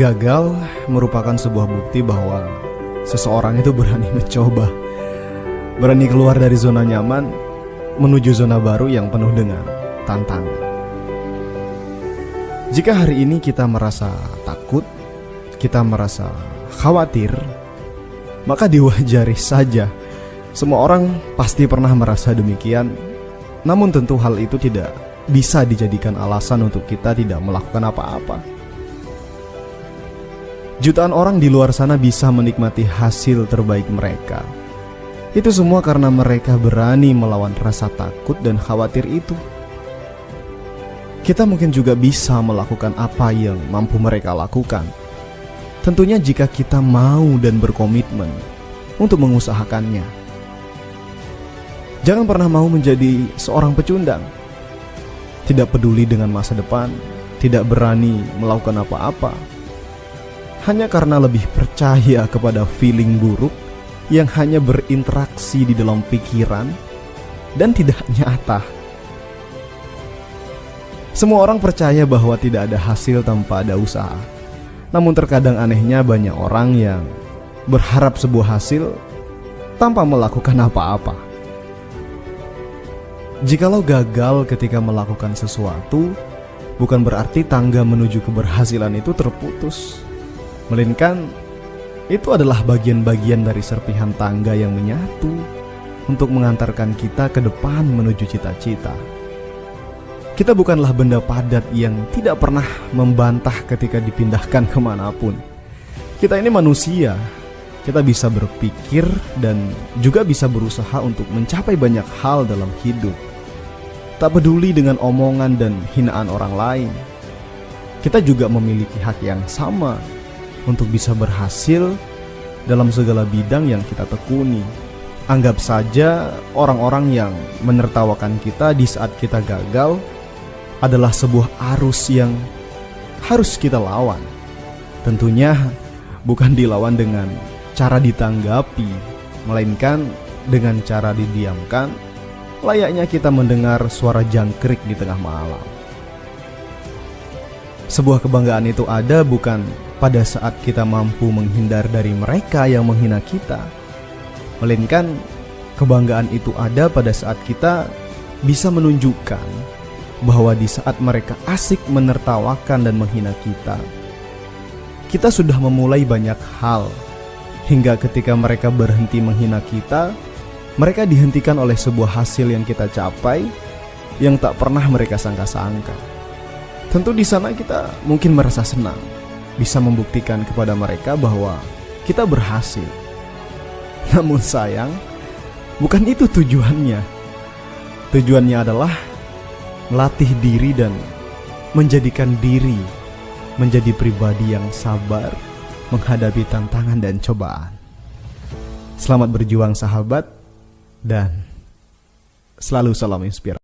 Gagal merupakan sebuah bukti bahwa seseorang itu berani mencoba, berani keluar dari zona nyaman menuju zona baru yang penuh dengan tantangan. Jika hari ini kita merasa takut, kita merasa khawatir, maka diwajari saja. Semua orang pasti pernah merasa demikian, namun tentu hal itu tidak bisa dijadikan alasan untuk kita tidak melakukan apa-apa. Jutaan orang di luar sana bisa menikmati hasil terbaik mereka. Itu semua karena mereka berani melawan rasa takut dan khawatir itu. Kita mungkin juga bisa melakukan apa yang mampu mereka lakukan. Tentunya jika kita mau dan berkomitmen untuk mengusahakannya. Jangan pernah mau menjadi seorang pecundang. Tidak peduli dengan masa depan, tidak berani melakukan apa-apa hanya karena lebih percaya kepada feeling buruk yang hanya berinteraksi di dalam pikiran dan tidak nyata. Semua orang percaya bahwa tidak ada hasil tanpa ada usaha. Namun terkadang anehnya banyak orang yang berharap sebuah hasil tanpa melakukan apa-apa. Jikalau gagal ketika melakukan sesuatu, bukan berarti tangga menuju keberhasilan itu terputus melainkan itu adalah bagian-bagian dari serpihan tangga yang menyatu untuk mengantarkan kita ke depan menuju cita-cita. Kita bukanlah benda padat yang tidak pernah membantah ketika dipindahkan ke mana pun. Kita ini manusia, kita bisa berpikir dan juga bisa berusaha untuk mencapai banyak hal dalam hidup. Tak peduli dengan omongan dan hinaan orang lain, kita juga memiliki hak yang sama untuk bisa berhasil dalam segala bidang yang kita tekuni. Anggap saja orang-orang yang menertawakan kita di saat kita gagal adalah sebuah arus yang harus kita lawan. Tentunya bukan dilawan dengan cara ditanggapi, melainkan dengan cara didiamkan, layaknya kita mendengar suara jangkrik di tengah malam. Sebuah kebanggaan itu ada bukan pada saat kita mampu menghindar dari mereka yang menghina kita, melainkan kebanggaan itu ada pada saat kita bisa menunjukkan bahwa di saat mereka asik menertawakan dan menghina kita, kita sudah memulai banyak hal. Hingga ketika mereka berhenti menghina kita, mereka dihentikan oleh sebuah hasil yang kita capai yang tak pernah mereka sangka-sangka. Tentu di sana kita mungkin merasa senang bisa membuktikan kepada mereka bahwa kita berhasil. Namun sayang, bukan itu tujuannya. Tujuannya adalah melatih diri dan menjadikan diri menjadi pribadi yang sabar menghadapi tantangan dan cobaan. Selamat berjuang sahabat dan selalu salam inspirasi.